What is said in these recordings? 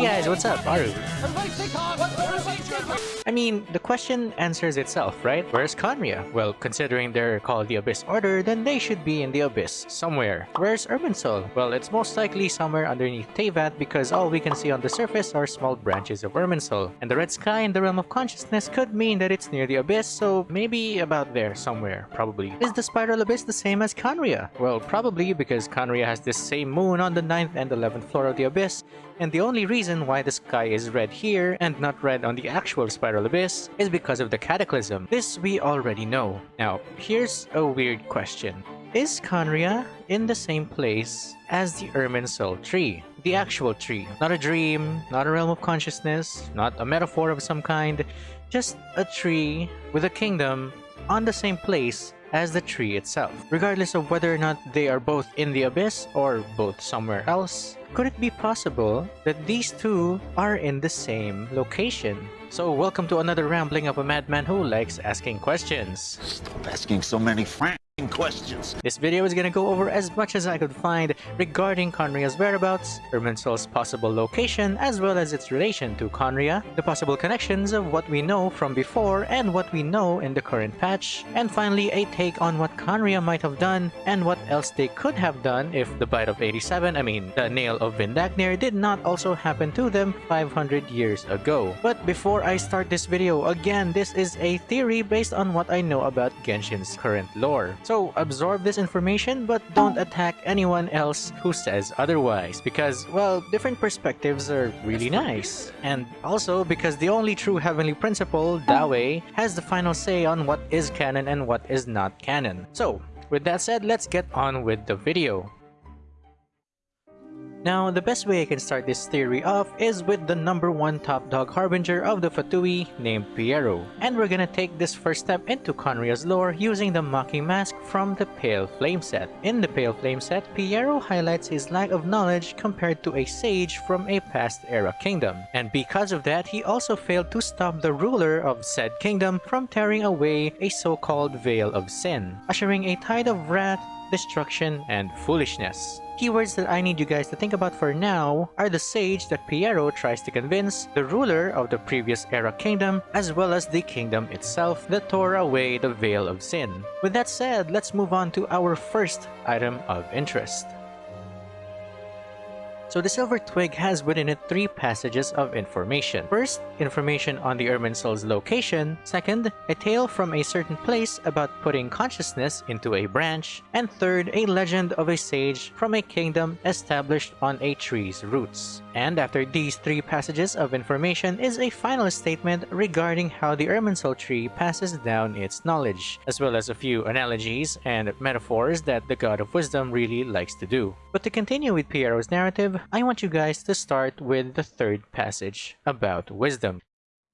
Hey guys, what's up? Are Aru. I mean, the question answers itself, right? Where's Khaenri'ah? Well, considering they're called the Abyss Order, then they should be in the Abyss, somewhere. Where's Irminsul? Well, it's most likely somewhere underneath Teyvat because all we can see on the surface are small branches of Irminsul. And the red sky in the Realm of Consciousness could mean that it's near the Abyss, so maybe about there somewhere, probably. Is the Spiral Abyss the same as Khaenri'ah? Well, probably because Khaenri'ah has this same moon on the 9th and 11th floor of the Abyss, and the only reason why the sky is red here and not red on the actual Spiral Abyss is because of the Cataclysm. This we already know. Now, here's a weird question. Is Khaenri'ah in the same place as the Irminsul tree? The actual tree. Not a dream, not a realm of consciousness, not a metaphor of some kind, just a tree with a kingdom on the same place as the tree itself, regardless of whether or not they are both in the abyss or both somewhere else. Could it be possible that these two are in the same location? So welcome to another rambling of a madman who likes asking questions. Stop asking so many frank questions. This video is gonna go over as much as I could find regarding Khaenri'ah's whereabouts, Irminsul's possible location, as well as its relation to Khaenri'ah, the possible connections of what we know from before and what we know in the current patch, and finally a take on what Khaenri'ah might have done and what else they could have done if the Bite of 87, I mean the Nail of Vindagnyr, did not also happen to them 500 years ago. But before I start this video, again this is a theory based on what I know about Genshin's current lore. So absorb this information but don't attack anyone else who says otherwise because, well, different perspectives are really nice. And also because the only true heavenly principle, Dawei, has the final say on what is canon and what is not canon. So, with that said, let's get on with the video. Now, the best way I can start this theory off is with the number one top dog harbinger of the Fatui named Pierro. And we're gonna take this first step into Khaenri'ah's lore using the Mocking Mask from the Pale Flame set. In the Pale Flame set, Pierro highlights his lack of knowledge compared to a sage from a past era kingdom. And because of that, he also failed to stop the ruler of said kingdom from tearing away a so-called Veil of Sin, ushering a tide of wrath destruction, and foolishness. Keywords that I need you guys to think about for now are the sage that Pierro tries to convince, the ruler of the previous era kingdom, as well as the kingdom itself that tore away the Veil of Sin. With that said, let's move on to our first item of interest. So the Silver Twig has within it three passages of information. First, information on the Irminsul's location. Second, a tale from a certain place about putting consciousness into a branch. And third, a legend of a sage from a kingdom established on a tree's roots. And after these three passages of information is a final statement regarding how the Irminsul tree passes down its knowledge, as well as a few analogies and metaphors that the God of Wisdom really likes to do. But to continue with Pierro's narrative, I want you guys to start with the third passage about wisdom.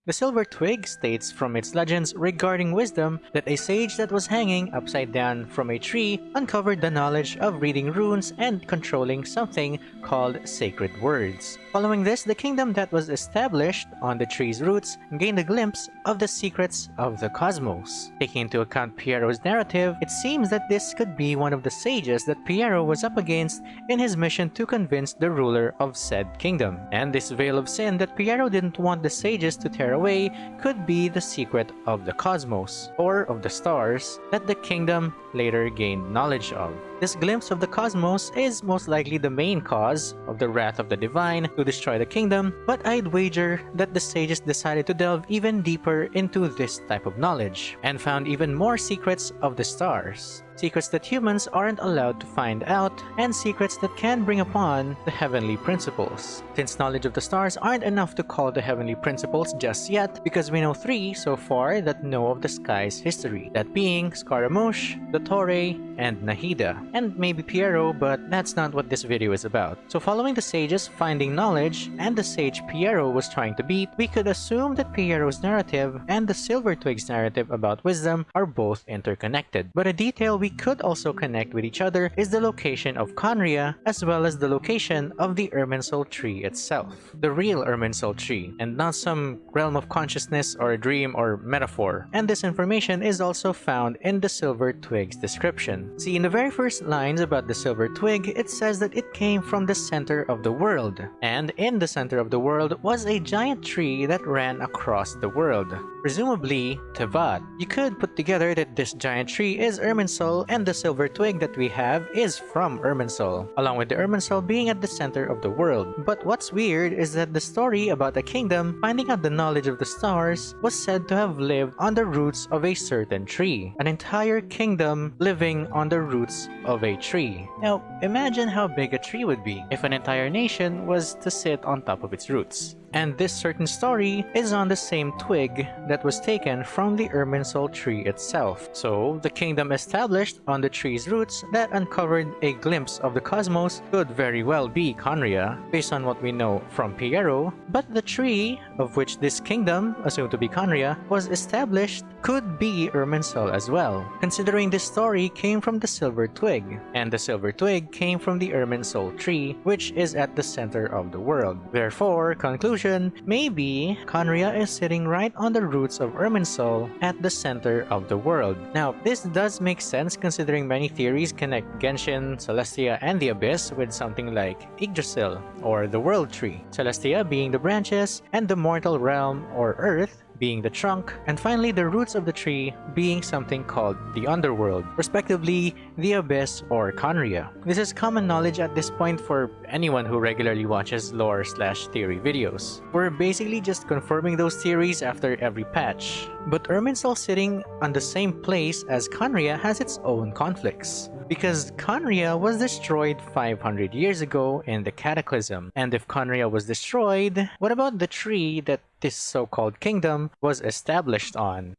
The silver twig states from its legends regarding wisdom that a sage that was hanging upside down from a tree uncovered the knowledge of reading runes and controlling something called sacred words. Following this, the kingdom that was established on the tree's roots gained a glimpse of the secrets of the cosmos. Taking into account Pierro's narrative, it seems that this could be one of the sages that Pierro was up against in his mission to convince the ruler of said kingdom. And this veil of sin that Pierro didn't want the sages to tear away could be the secret of the cosmos, or of the stars, that the kingdom later gained knowledge of. This glimpse of the cosmos is most likely the main cause of the wrath of the divine to destroy the kingdom, but I'd wager that the sages decided to delve even deeper into this type of knowledge, and found even more secrets of the stars secrets that humans aren't allowed to find out, and secrets that can bring upon the heavenly principles. Since knowledge of the stars aren't enough to call the heavenly principles just yet, because we know three so far that know of the sky's history, that being Scaramouche, Dottore, and Nahida, and maybe Pierro, but that's not what this video is about. So following the sages finding knowledge, and the sage Pierro was trying to beat, we could assume that Pierro's narrative and the Silver Twig's narrative about wisdom are both interconnected. But a detail we could also connect with each other is the location of Khaenri'ah as well as the location of the Irminsul tree itself. The real Irminsul tree, and not some realm of consciousness or a dream or metaphor. And this information is also found in the Silver Twig's description. See, in the very first lines about the silver twig, it says that it came from the center of the world. And in the center of the world was a giant tree that ran across the world. Presumably, Teyvat. You could put together that this giant tree is Irminsul and the silver twig that we have is from Irminsul, along with the Irminsul being at the center of the world. But what's weird is that the story about a kingdom finding out the knowledge of the stars was said to have lived on the roots of a certain tree. An entire kingdom living on the roots of a tree. Now, imagine how big a tree would be if an entire nation was to sit on top of its roots. And this certain story is on the same twig that was taken from the Irminsul tree itself. So, the kingdom established on the tree's roots that uncovered a glimpse of the cosmos could very well be Khaenri'ah, based on what we know from Pierro, but the tree, of which this kingdom, assumed to be Khaenri'ah, was established could be Irminsul as well, considering this story came from the silver twig, and the silver twig came from the Irminsul tree, which is at the center of the world. Therefore, conclusion maybe Khaenri'ah is sitting right on the roots of Irminsul at the center of the world. Now, this does make sense considering many theories connect Genshin, Celestia, and the Abyss with something like Yggdrasil, or the World Tree. Celestia being the branches, and the mortal realm, or Earth, being the trunk, and finally the roots of the tree being something called the underworld, respectively the abyss or Khaenri'ah. This is common knowledge at this point for anyone who regularly watches lore slash theory videos. We're basically just confirming those theories after every patch. But Irminsul sitting on the same place as Khaenri'ah has its own conflicts because Khaenri'ah was destroyed 500 years ago in the Cataclysm. And if Khaenri'ah was destroyed, what about the tree that this so-called kingdom was established on?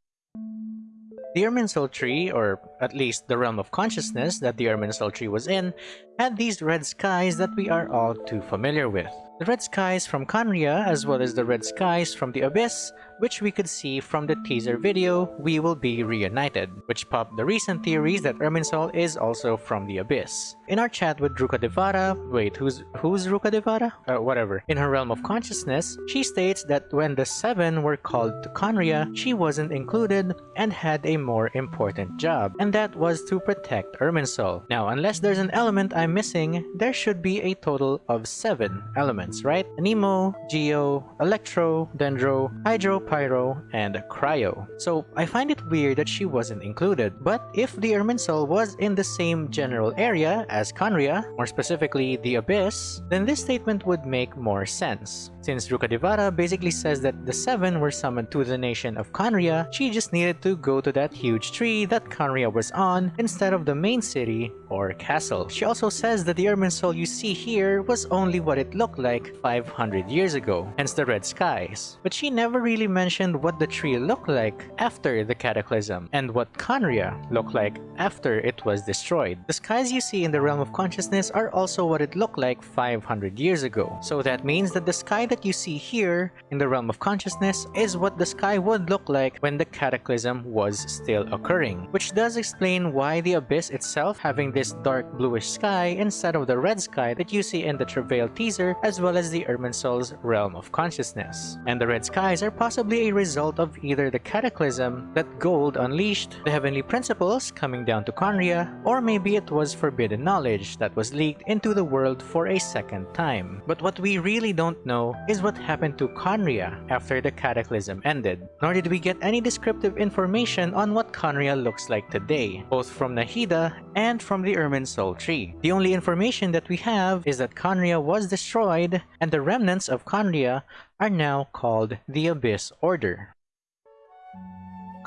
The Irminsul tree, or at least the realm of consciousness that the Irminsul tree was in, had these red skies that we are all too familiar with. The red skies from Khaenri'ah as well as the red skies from the Abyss which we could see from the teaser video We Will Be Reunited, which popped the recent theories that Irminsul is also from the Abyss. In our chat with Ruka Devara, wait, who's who's Ruka Devara? Uh, whatever. In her realm of consciousness, she states that when the Seven were called to Khaenri'ah, she wasn't included and had a more important job, and that was to protect Irminsul. Now, unless there's an element I'm missing, there should be a total of seven elements, right? Anemo, Geo, Electro, Dendro, Hydro, Pyro, and Cryo. So I find it weird that she wasn't included. But if the Irminsul was in the same general area as Khaenri'ah, more specifically the Abyss, then this statement would make more sense. Since Rukkhadevata basically says that the Seven were summoned to the nation of Khaenri'ah, she just needed to go to that huge tree that Khaenri'ah was on instead of the main city or castle. She also says that the Irminsul you see here was only what it looked like 500 years ago, hence the red skies. But she never really mentioned what the tree looked like after the cataclysm and what Khaenri'ah looked like after it was destroyed. The skies you see in the realm of consciousness are also what it looked like 500 years ago. So that means that the sky that you see here in the realm of consciousness is what the sky would look like when the cataclysm was still occurring, which does explain why the abyss itself having this dark bluish sky instead of the red sky that you see in the Travail teaser as well as the Irminsul's realm of consciousness. And the red skies are possibly a result of either the cataclysm that Gold unleashed, the heavenly principles coming down to Khaenri'ah, or maybe it was forbidden knowledge that was leaked into the world for a second time. But what we really don't know is what happened to Khaenri'ah after the cataclysm ended, nor did we get any descriptive information on what Khaenri'ah looks like today, both from Nahida and from the Irminsul tree. The only information that we have is that Khaenri'ah was destroyed and the remnants of Khaenri'ah are now called the Abyss Order.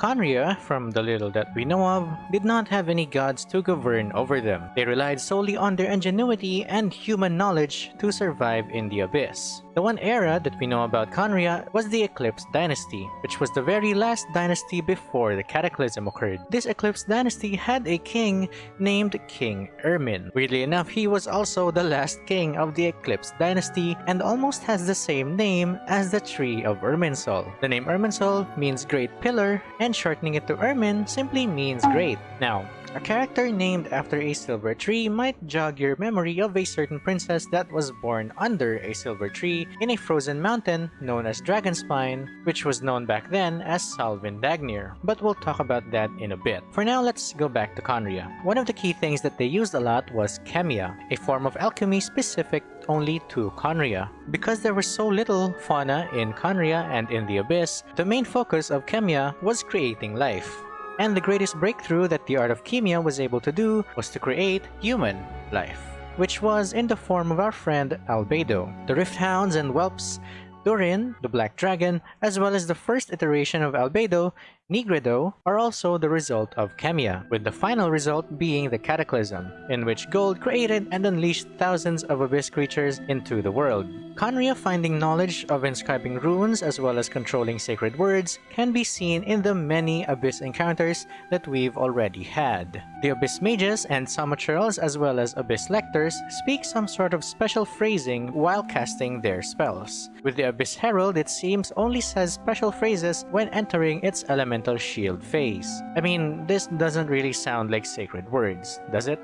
Khaenri'ah, from the little that we know of, did not have any gods to govern over them. They relied solely on their ingenuity and human knowledge to survive in the Abyss. The one era that we know about Khaenri'ah was the Eclipse Dynasty, which was the very last dynasty before the Cataclysm occurred. This Eclipse Dynasty had a king named King Irmin. Weirdly enough, he was also the last king of the Eclipse Dynasty and almost has the same name as the Tree of Irminsul. The name Irminsul means Great Pillar and shortening it to Irmin simply means great. Now, A character named after a silver tree might jog your memory of a certain princess that was born under a silver tree in a frozen mountain known as Dragonspine, which was known back then as Sal Vindagnyr. But we'll talk about that in a bit. For now, let's go back to Khaenri'ah. One of the key things that they used a lot was Khemia, a form of alchemy specific only to Khaenri'ah. Because there was so little fauna in Khaenri'ah and in the Abyss, the main focus of Khemia was creating life. And the greatest breakthrough that the art of Khemia was able to do was to create human life, which was in the form of our friend Albedo. The Rift Hounds and Whelps, Durin, the Black Dragon, as well as the first iteration of Albedo, Nigredo, are also the result of Khemia, with the final result being the Cataclysm, in which Gold created and unleashed thousands of Abyss creatures into the world. Khaenri'ah finding knowledge of inscribing runes as well as controlling sacred words can be seen in the many Abyss encounters that we've already had. The Abyss Mages and Samaturals as well as Abyss Lectors speak some sort of special phrasing while casting their spells. With the Abyss Herald it seems only says special phrases when entering its elemental shield phase. I mean, this doesn't really sound like sacred words, does it?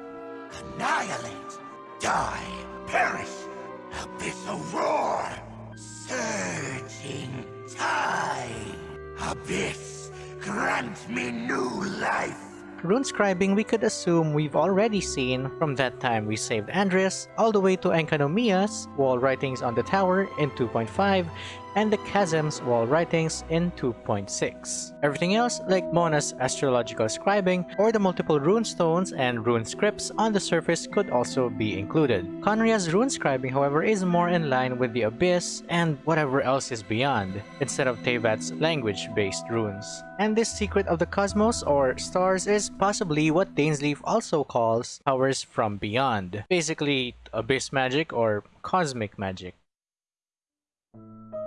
Annihilate! Die! Perish! Abyssal roar! Surging tide! Abyss, grant me new life! Runescribing we could assume we've already seen from that time we saved Andrias all the way to Enkanomiya's wall writings on the tower in 2.5 and the Chasm's wall writings in 2.6. Everything else, like Mona's astrological scribing or the multiple rune stones and rune scripts on the surface could also be included. Khaenri'ah's rune scribing, however, is more in line with the Abyss and whatever else is beyond, instead of Teyvat's language-based runes. And this secret of the cosmos or stars is possibly what Dainsleif also calls powers from beyond. Basically, abyss magic or cosmic magic.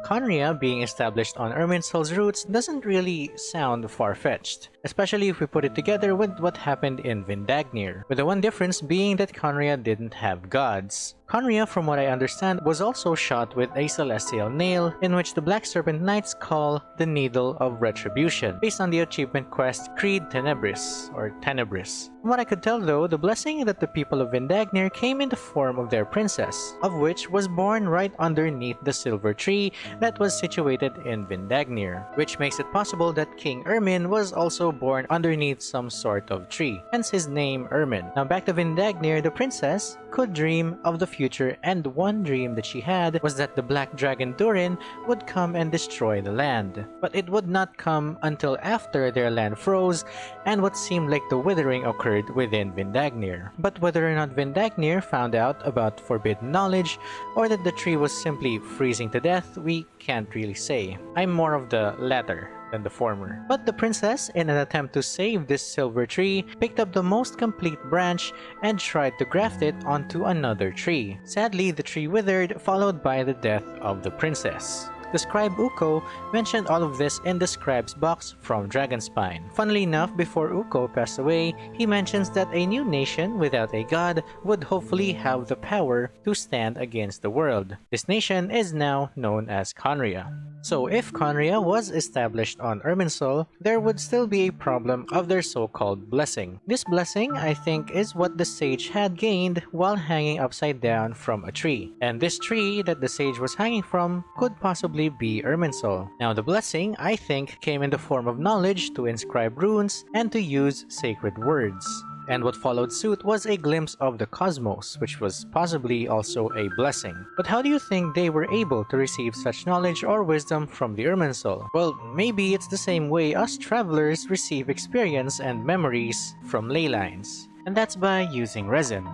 Khaenri'ah being established on Irminsul's roots doesn't really sound far-fetched, especially if we put it together with what happened in Vindagnyr, with the one difference being that Khaenri'ah didn't have gods. Khaenri'ah, from what I understand, was also shot with a celestial nail, in which the Black Serpent Knights call the Needle of Retribution, based on the achievement quest Creed Tenebris, or Tenebris. From what I could tell though, the blessing that the people of Vindagnyr came in the form of their princess, of which was born right underneath the silver tree that was situated in Vindagnyr, which makes it possible that King Irmin was also born underneath some sort of tree, hence his name Irmin. Now back to Vindagnyr, the princess could dream of the future and one dream that she had was that the black dragon Durin would come and destroy the land. But it would not come until after their land froze and what seemed like the withering occurred within Vindagnyr. But whether or not Vindagnyr found out about forbidden knowledge or that the tree was simply freezing to death, we can't really say. I'm more of the latter than the former. But the princess, in an attempt to save this silver tree, picked up the most complete branch and tried to graft it onto another tree. Sadly, the tree withered, followed by the death of the princess. The scribe Ukko mentioned all of this in the scribe's box from Dragonspine. Funnily enough, before Ukko passed away, he mentions that a new nation without a god would hopefully have the power to stand against the world. This nation is now known as Khaenri'ah. So if Khaenri'ah was established on Irminsul, there would still be a problem of their so-called blessing. This blessing, I think, is what the sage had gained while hanging upside down from a tree. And this tree that the sage was hanging from could possibly be Irminsul. Now the blessing, I think, came in the form of knowledge to inscribe runes and to use sacred words. And what followed suit was a glimpse of the cosmos, which was possibly also a blessing. But how do you think they were able to receive such knowledge or wisdom from the Irminsul? Well, maybe it's the same way us travelers receive experience and memories from ley lines. And that's by using resin.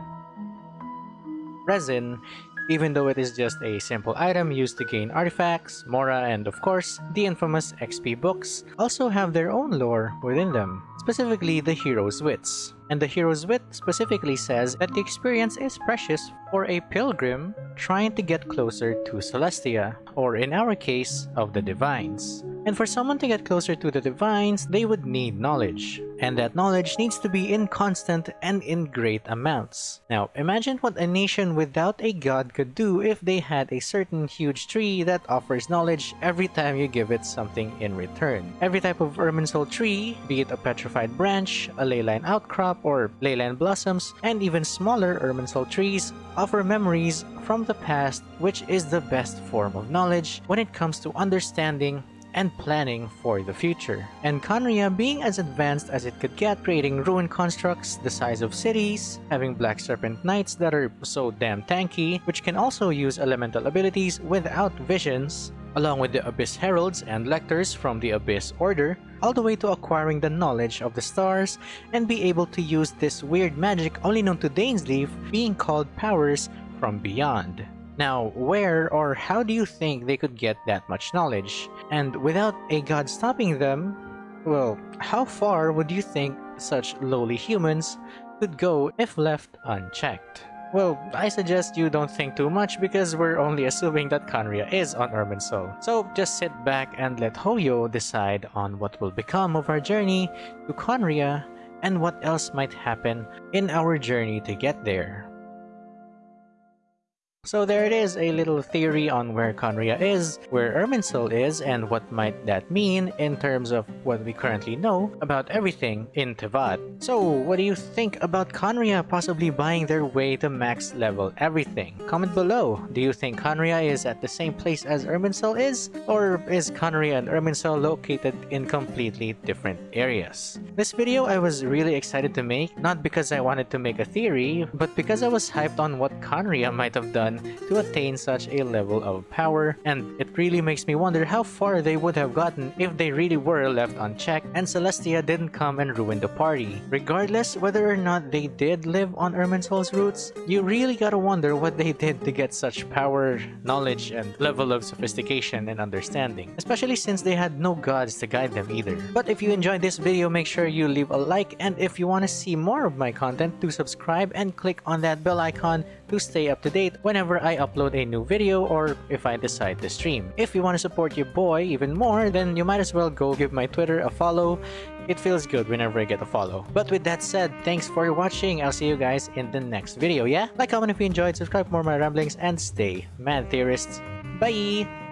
Resin even though it is just a simple item used to gain artifacts, mora, and of course, the infamous XP books also have their own lore within them, specifically the hero's wits. And the hero's wit specifically says that the experience is precious for a pilgrim trying to get closer to Celestia, or in our case, of the Divines. And for someone to get closer to the Divines, they would need knowledge. And that knowledge needs to be in constant and in great amounts. Now, imagine what a nation without a god could do if they had a certain huge tree that offers knowledge every time you give it something in return. Every type of Irminsul tree, be it a petrified branch, a leyline outcrop, or ley line blossoms, and even smaller Irminsul trees offer memories from the past which is the best form of knowledge when it comes to understanding and planning for the future. And Khaenri'ah being as advanced as it could get, creating ruin constructs the size of cities, having Black Serpent Knights that are so damn tanky, which can also use elemental abilities without visions, along with the Abyss Heralds and Lectors from the Abyss Order, all the way to acquiring the knowledge of the stars and be able to use this weird magic only known to Dainsleif being called powers from beyond. Now, where or how do you think they could get that much knowledge? And without a god stopping them, well, how far would you think such lowly humans could go if left unchecked? Well, I suggest you don't think too much because we're only assuming that Khaenri'ah is on Irminsul. So just sit back and let Hoyo decide on what will become of our journey to Khaenri'ah and what else might happen in our journey to get there. So there it is, a little theory on where Khaenri'ah is, where Irminsul is, and what might that mean in terms of what we currently know about everything in Teyvat. So what do you think about Khaenri'ah possibly buying their way to max level everything? Comment below. Do you think Khaenri'ah is at the same place as Irminsul is? Or is Khaenri'ah and Irminsul located in completely different areas? This video I was really excited to make, not because I wanted to make a theory, but because I was hyped on what Khaenri'ah might have done to attain such a level of power, and it really makes me wonder how far they would have gotten if they really were left unchecked and Celestia didn't come and ruin the party. Regardless whether or not they did live on Irminsul's roots, you really gotta wonder what they did to get such power, knowledge, and level of sophistication and understanding, especially since they had no gods to guide them either. But if you enjoyed this video, make sure you leave a like, and if you want to see more of my content, do subscribe and click on that bell icon to stay up to date whenever I upload a new video or if I decide to stream. If you want to support your boy even more, then you might as well go give my Twitter a follow. It feels good whenever I get a follow. But with that said, thanks for watching. I'll see you guys in the next video, yeah? Like, comment if you enjoyed, subscribe for more of my ramblings, and stay mad theorists. Bye!